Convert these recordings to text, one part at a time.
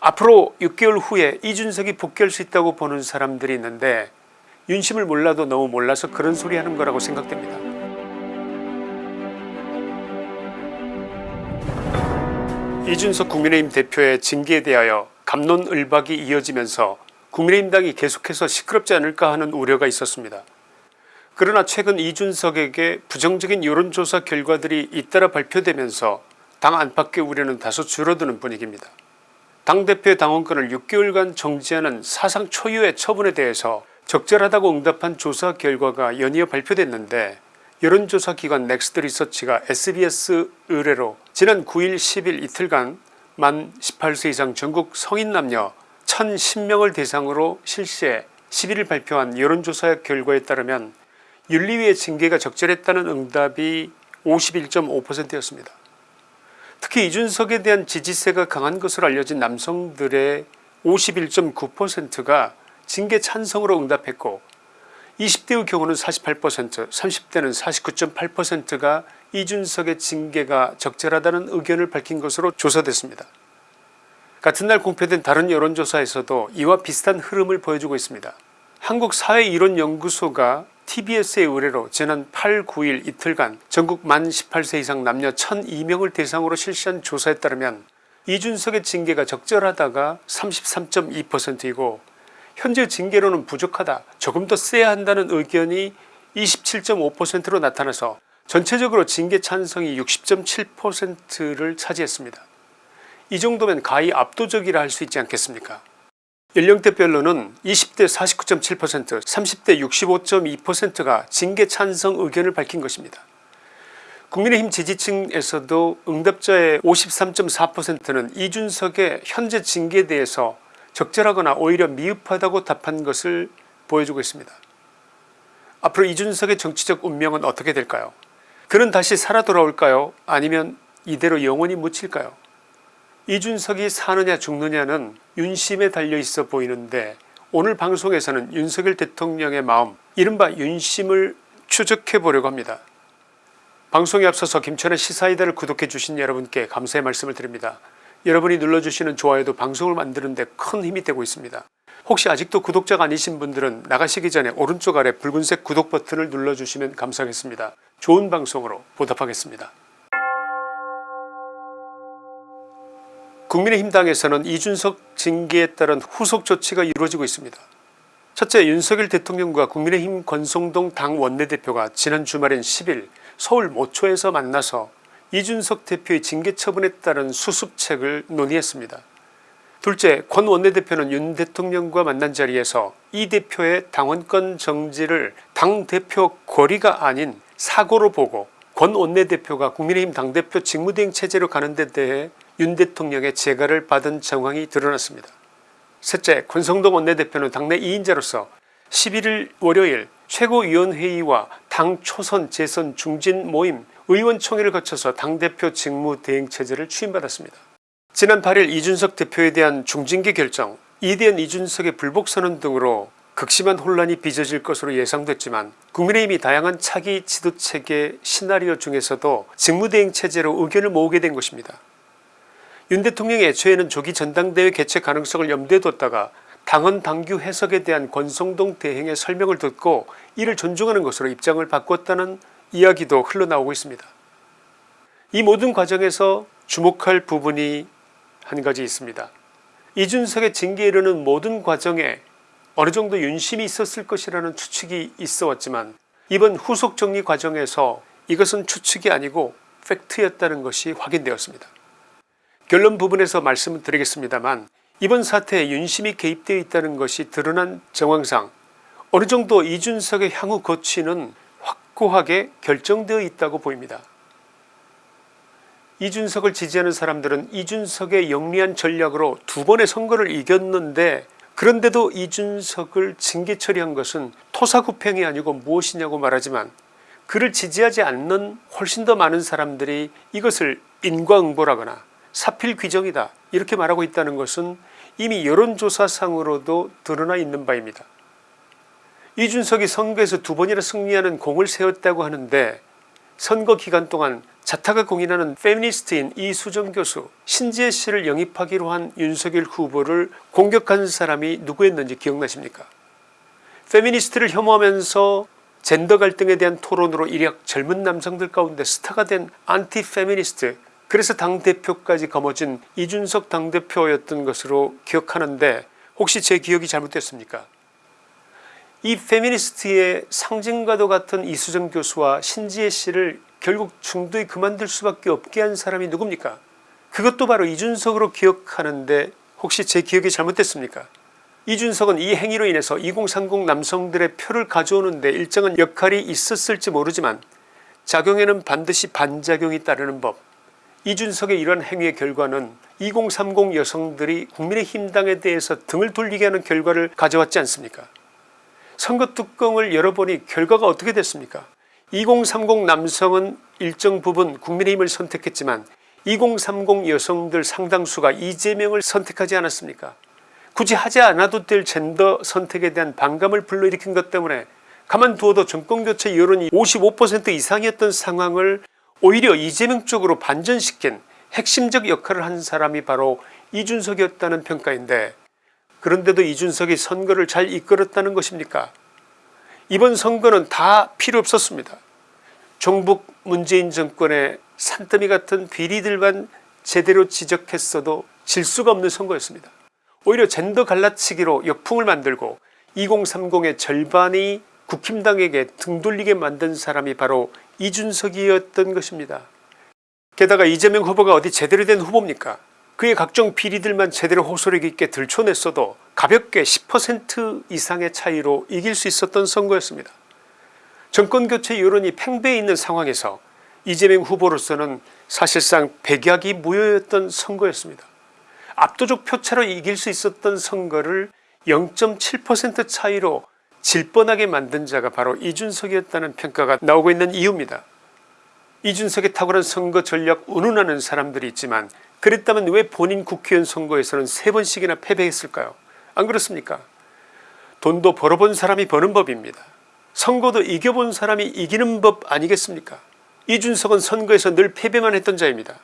앞으로 6개월 후에 이준석이 복귀할 수 있다고 보는 사람들이 있는데 윤심을 몰라도 너무 몰라서 그런 소리 하는 거라고 생각됩니다. 이준석 국민의힘 대표의 징계에 대하여 감론을박이 이어지면서 국민의힘 당이 계속해서 시끄럽지 않을까 하는 우려가 있었습니다. 그러나 최근 이준석에게 부정적인 여론조사 결과들이 잇따라 발표되면서 당 안팎의 우려는 다소 줄어드는 분위기입니다. 당대표의 당원권을 6개월간 정지하는 사상 초유의 처분에 대해서 적절하다고 응답한 조사 결과가 연이어 발표됐는데 여론조사 기관 넥스트 리서치가 sbs 의뢰로 지난 9일 10일 이틀간 만 18세 이상 전국 성인 남녀 1010명을 대상으로 실시해 11일 발표한 여론조사 결과에 따르면 윤리위의 징계가 적절했다는 응답이 51.5%였습니다. 특히 이준석에 대한 지지세가 강한 것으로 알려진 남성들의 51.9%가 징계 찬성으로 응답했고 20대의 경우는 48% 30대는 49.8%가 이준석의 징계가 적절하다는 의견을 밝힌 것으로 조사됐습니다. 같은 날 공표된 다른 여론조사에서도 이와 비슷한 흐름을 보여주고 있습니다. 한국사회이론연구소가 tbs의 의뢰로 지난 8 9일 이틀간 전국 만 18세 이상 남녀 1002명을 대상으로 실시한 조사에 따르면 이준석의 징계가 적절하다가 33.2%이고 현재 징계로는 부족하다 조금 더 세야 한다는 의견이 27.5%로 나타나서 전체적으로 징계 찬성이 60.7%를 차지했습니다. 이 정도면 가히 압도적이라 할 수 있지 않겠습니까 연령대별로는 20대 49.7% 30대 65.2%가 징계 찬성 의견을 밝힌 것입니다. 국민의힘 지지층에서도 응답자의 53.4%는 이준석의 현재 징계에 대해서 적절하거나 오히려 미흡하다고 답한 것을 보여주고 있습니다. 앞으로 이준석의 정치적 운명은 어떻게 될까요 그는 다시 살아 돌아올까요 아니면 이대로 영원히 묻힐까요 이준석이 사느냐 죽느냐는 윤심에 달려있어 보이는데 오늘 방송에서는 윤석열 대통령의 마음 이른바 윤심을 추적해 보려고 합니다. 방송에 앞서서 김천의 시사이다를 구독해 주신 여러분께 감사의 말씀을 드립니다. 여러분이 눌러주시는 좋아요도 방송을 만드는 데 큰 힘이 되고 있습니다. 혹시 아직도 구독자가 아니신 분들은 나가시기 전에 오른쪽 아래 붉은색 구독 버튼을 눌러주시면 감사하겠습니다. 좋은 방송으로 보답하겠습니다. 국민의힘 당에서는 이준석 징계에 따른 후속 조치가 이루어지고 있습니다. 첫째 윤석열 대통령과 국민의힘 권성동 당 원내대표가 지난 주말인 10일 서울 모초에서 만나서 이준석 대표의 징계 처분에 따른 수습책을 논의했습니다. 둘째 권 원내대표는 윤 대통령과 만난 자리에서 이 대표의 당원권 정지를 당대표 거리가 아닌 사고로 보고 권 원내대표가 국민의힘 당대표 직무대행 체제로 가는 데 대해 윤 대통령의 재가를 받은 정황이 드러났습니다. 셋째 권성동 원내대표는 당내 2인자로서 11일 월요일 최고위원회의와 당 초선 재선 중진 모임 의원총회를 거쳐서 당대표 직무대행체제를 추임받았습니다. 지난 8일 이준석 대표에 대한 중징계 결정 이대한 이준석의 불복선언 등으로 극심한 혼란이 빚어질 것으로 예상됐지만 국민의힘이 다양한 차기 지도체계 시나리오 중에서도 직무대행체제로 의견을 모으게 된 것입니다. 윤 대통령이 애초에는 조기 전당대회 개최 가능성을 염두에 뒀다가 당헌 당규 해석에 대한 권성동 대행의 설명을 듣고 이를 존중하는 것으로 입장을 바꿨다는 이야기도 흘러나오고 있습니다. 이 모든 과정에서 주목할 부분이 한 가지 있습니다. 이준석의 징계에 이르는 모든 과정에 어느 정도 윤심이 있었을 것이라는 추측이 있어 왔지만 이번 후속 정리 과정에서 이것은 추측이 아니고 팩트였다는 것이 확인되었습니다. 결론 부분에서 말씀을 드리겠습니다만 이번 사태에 윤심이 개입되어 있다는 것이 드러난 정황상 어느 정도 이준석의 향후 거취는 확고하게 결정되어 있다고 보입니다. 이준석을 지지하는 사람들은 이준석의 영리한 전략으로 두 번의 선거를 이겼는데 그런데도 이준석을 징계 처리한 것은 토사구팽이 아니고 무엇이냐고 말하지만 그를 지지하지 않는 훨씬 더 많은 사람들이 이것을 인과응보라거나 사필 규정이다 이렇게 말하고 있다는 것은 이미 여론조사상으로도 드러나 있는 바입니다. 이준석이 선거에서 두 번이나 승리하는 공을 세웠다고 하는데 선거 기간 동안 자타가 공인하는 페미니스트인 이수정 교수 신지혜 씨를 영입하기로 한 윤석열 후보를 공격한 사람이 누구였는지 기억나십니까 페미니스트를 혐오하면서 젠더 갈등에 대한 토론으로 일약 젊은 남성들 가운데 스타가 된 안티 페미니스트 그래서 당대표까지 거머쥔 이준석 당대표였던 것으로 기억하는데 혹시 제 기억이 잘못됐습니까? 이 페미니스트의 상징과도 같은 이수정 교수와 신지혜 씨를 결국 중도에 그만둘 수밖에 없게 한 사람이 누굽니까? 그것도 바로 이준석으로 기억하는데 혹시 제 기억이 잘못됐습니까? 이준석은 이 행위로 인해서 2030 남성들의 표를 가져오는데 일정한 역할이 있었을지 모르지만 작용에는 반드시 반작용이 따르는 법 이준석의 이러한 행위의 결과는 2030 여성들이 국민의힘당에 대해서 등을 돌리게 하는 결과를 가져왔지 않습니까? 선거 뚜껑을 열어보니 결과가 어떻게 됐습니까? 2030 남성은 일정 부분 국민의힘을 선택했지만 2030 여성들 상당수가 이재명을 선택하지 않았습니까? 굳이 하지 않아도 될 젠더 선택에 대한 반감을 불러일으킨 것 때문에 가만두어도 정권교체 여론이 55% 이상이었던 상황을 오히려 이재명 쪽으로 반전시킨 핵심적 역할을 한 사람이 바로 이준석이었다는 평가인데 그런데도 이준석이 선거를 잘 이끌었다는 것입니까? 이번 선거는 다 필요 없었습니다. 종북 문재인 정권의 산더미 같은 비리들만 제대로 지적했어도 질 수가 없는 선거였습니다. 오히려 젠더 갈라치기로 역풍을 만들고 2030의 절반이 국힘당에게 등 돌리게 만든 사람이 바로 이준석이었던 것입니다. 게다가 이재명 후보가 어디 제대로 된 후보입니까? 그의 각종 비리들만 제대로 호소력 있게 들춰냈어도 가볍게 10% 이상의 차이로 이길 수 있었던 선거였습니다. 정권교체 여론이 팽배해 있는 상황에서 이재명 후보로서는 사실상 백약이 무효였던 선거였습니다. 압도적 표차로 이길 수 있었던 선거를 0.7% 차이로 질 뻔하게 만든 자가 바로 이준석이었다는 평가가 나오고 있는 이유입니다. 이준석의 탁월한 선거 전략 운운하는 사람들이 있지만 그랬다면 왜 본인 국회의원 선거에서는 세 번씩이나 패배했을까요 안 그렇습니까 돈도 벌어본 사람이 버는 법입니다. 선거도 이겨본 사람이 이기는 법 아니겠습니까 이준석은 선거에서 늘 패배만 했던 자입니다.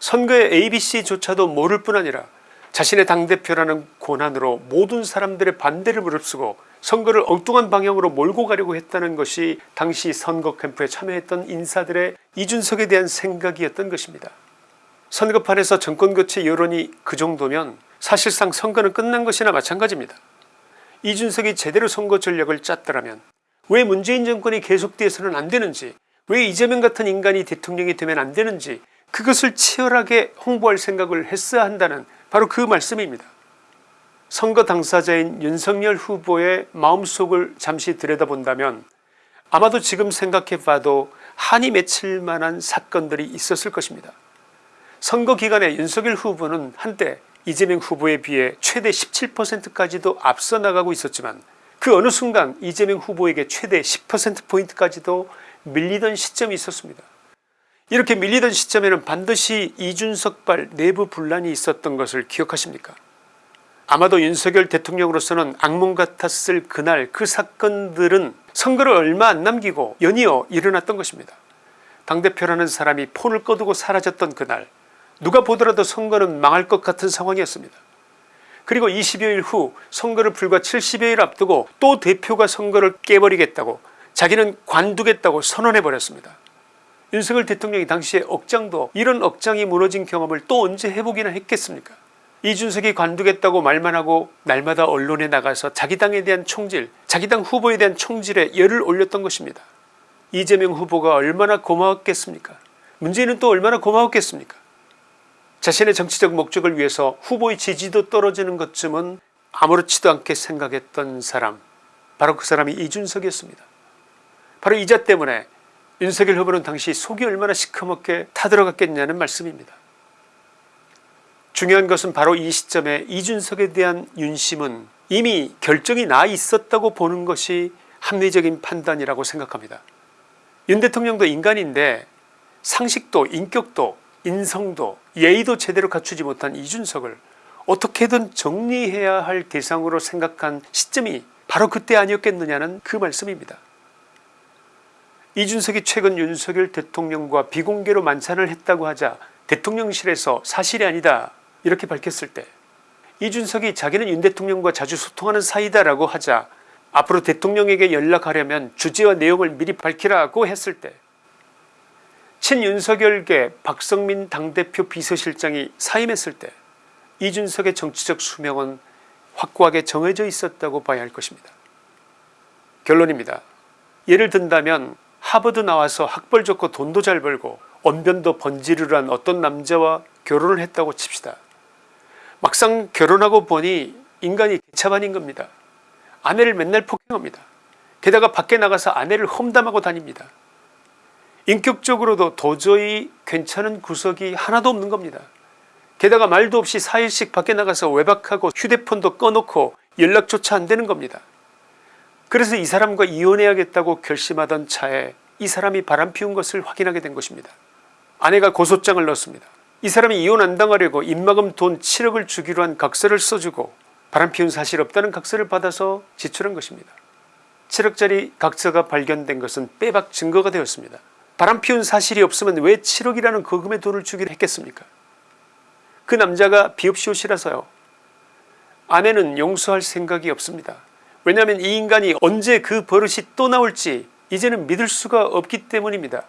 선거의 abc조차도 모를 뿐 아니라 자신의 당대표라는 고난으로 모든 사람들의 반대를 무릅쓰고 선거를 엉뚱한 방향으로 몰고 가려고 했다는 것이 당시 선거 캠프에 참여했던 인사들의 이준석에 대한 생각이었던 것입니다. 선거판에서 정권교체 여론이 그 정도면 사실상 선거는 끝난 것이나 마찬가지입니다. 이준석이 제대로 선거 전략을 짰더라면 왜 문재인 정권이 계속돼서는 안되는지 왜 이재명 같은 인간이 대통령이 되면 안되는지 그것을 치열하게 홍보할 생각을 했어야 한다는 바로 그 말씀입니다. 선거 당사자인 윤석열 후보의 마음속을 잠시 들여다본다면 아마도 지금 생각해 봐도 한이 맺힐 만한 사건들이 있었을 것입니다. 선거 기간에 윤석열 후보는 한때 이재명 후보에 비해 최대 17%까지도 앞서 나가고 있었지만 그 어느 순간 이재명 후보에게 최대 10%포인트까지도 밀리던 시점이 있었습니다. 이렇게 밀리던 시점에는 반드시 이준석발 내부 분란이 있었던 것을 기억하십니까 아마도 윤석열 대통령으로서는 악몽 같았을 그날 그 사건들은 선거를 얼마 안 남기고 연이어 일어났던 것입니다. 당대표라는 사람이 폰을 꺼두고 사라졌던 그날 누가 보더라도 선거는 망할 것 같은 상황이었습니다. 그리고 20여일 후 선거를 불과 70여일 앞두고 또 대표가 선거를 깨버리겠다고 자기는 관두겠다고 선언해버렸습니다. 윤석열 대통령이 당시에 억장도 이런 억장이 무너진 경험을 또 언제 해보기나 했겠습니까 이준석이 관두겠다고 말만 하고 날마다 언론에 나가서 자기 당에 대한 총질 자기 당 후보에 대한 총질에 열을 올렸던 것입니다. 이재명 후보가 얼마나 고마웠겠습니까? 문재인은 또 얼마나 고마웠겠습니까? 자신의 정치적 목적을 위해서 후보의 지지도 떨어지는 것쯤은 아무렇지도 않게 생각했던 사람 바로 그 사람이 이준석이었습니다. 바로 이자 때문에 윤석열 후보는 당시 속이 얼마나 시커멓게 타들어갔겠냐는 말씀입니다. 중요한 것은 바로 이 시점에 이준석에 대한 윤심은 이미 결정이 나 있었다고 보는 것이 합리적인 판단이라고 생각합니다. 윤 대통령도 인간인데 상식도 인격도 인성도 예의도 제대로 갖추지 못한 이준석을 어떻게든 정리해야 할 대상으로 생각한 시점이 바로 그때 아니었겠느냐는 그 말씀입니다. 이준석이 최근 윤석열 대통령과 비공개로 만찬을 했다고 하자 대통령실에서 사실이 아니다 이렇게 밝혔을 때 이준석이 자기는 윤 대통령과 자주 소통하는 사이다라고 하자 앞으로 대통령에게 연락하려면 주제와 내용을 미리 밝히라고 했을 때 친윤석열계 박성민 당대표 비서실장이 사임했을 때 이준석의 정치적 수명은 확고하게 정해져 있었다고 봐야 할 것입니다. 결론입니다. 예를 든다면 하버드 나와서 학벌 좋고 돈도 잘 벌고 언변도 번지르르한 어떤 남자와 결혼을 했다고 칩시다. 막상 결혼하고 보니 인간이 개차반인 겁니다. 아내를 맨날 폭행합니다. 게다가 밖에 나가서 아내를 험담하고 다닙니다. 인격적으로도 도저히 괜찮은 구석이 하나도 없는 겁니다. 게다가 말도 없이 4일씩 밖에 나가서 외박하고 휴대폰도 꺼놓고 연락조차 안되는 겁니다. 그래서 이 사람과 이혼해야겠다고 결심하던 차에 이 사람이 바람 피운 것을 확인하게 된 것입니다. 아내가 고소장을 넣었습니다. 이 사람이 이혼 안 당하려고 입막음 돈 7억을 주기로 한 각서를 써주고 바람피운 사실 없다는 각서를 받아서 지출한 것입니다. 7억짜리 각서가 발견된 것은 빼박 증거가 되었습니다. 바람피운 사실이 없으면 왜 7억이라는 거금의 돈을 주기로 했겠습니까 그 남자가 비읍시옷이라서요. 아내는 용서할 생각이 없습니다. 왜냐하면 이 인간이 언제 그 버릇이 또 나올지 이제는 믿을 수가 없기 때문입니다.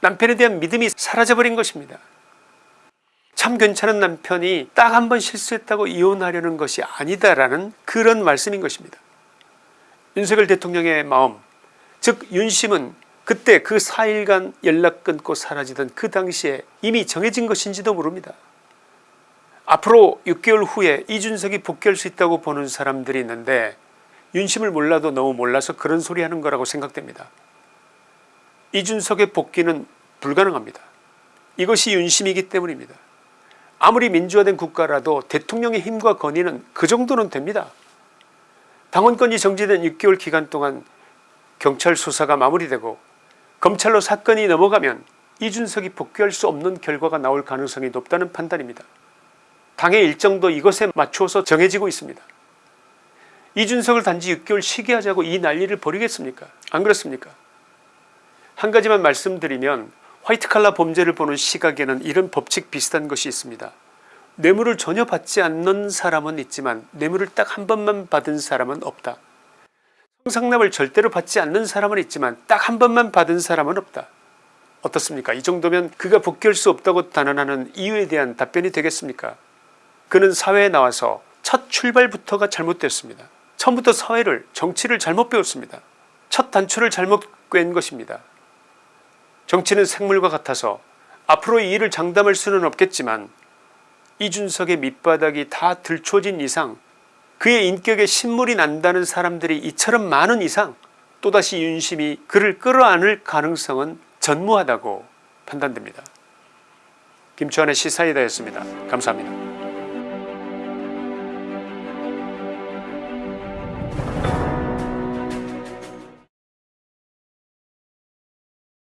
남편에 대한 믿음이 사라져버린 것입니다. 참 괜찮은 남편이 딱 한 번 실수했다고 이혼하려는 것이 아니다라는 그런 말씀인 것입니다. 윤석열 대통령의 마음 즉 윤심은 그때 그 4일간 연락 끊고 사라지던 그 당시에 이미 정해진 것인지도 모릅니다. 앞으로 6개월 후에 이준석이 복귀할 수 있다고 보는 사람들이 있는데 윤심을 몰라도 너무 몰라서 그런 소리 하는 거라고 생각됩니다. 이준석의 복귀는 불가능합니다. 이것이 윤심이기 때문입니다. 아무리 민주화된 국가라도 대통령의 힘과 권위는 그 정도는 됩니다. 당원권이 정지된 6개월 기간 동안 경찰 수사가 마무리되고 검찰로 사건이 넘어가면 이준석이 복귀할 수 없는 결과가 나올 가능성이 높다는 판단입니다. 당의 일정도 이것에 맞추어서 정해지고 있습니다. 이준석을 단지 6개월 쉬게 하자고 이 난리를 벌이겠습니까 안 그렇습니까 한 가지만 말씀드리면 화이트칼라 범죄를 보는 시각에는 이런 법칙 비슷한 것이 있습니다. 뇌물을 전혀 받지 않는 사람은 있지만 뇌물을 딱 한 번만 받은 사람은 없다. 성상납을 절대로 받지 않는 사람은 있지만 딱 한 번만 받은 사람은 없다. 어떻습니까 이 정도면 그가 복귀할 수 없다고 단언하는 이유에 대한 답변이 되겠습니까 그는 사회에 나와서 첫 출발부터가 잘못되었습니다. 처음부터 사회를 정치를 잘못 배웠습니다. 첫 단추를 잘못 꿰는 것입니다. 정치는 생물과 같아서 앞으로 이 일을 장담할 수는 없겠지만 이준석의 밑바닥이 다 들춰진 이상 그의 인격에 신물이 난다는 사람들이 이처럼 많은 이상 또다시 윤심이 그를 끌어안을 가능성은 전무하다고 판단됩니다. 김치환의 시사이다였습니다. 감사합니다.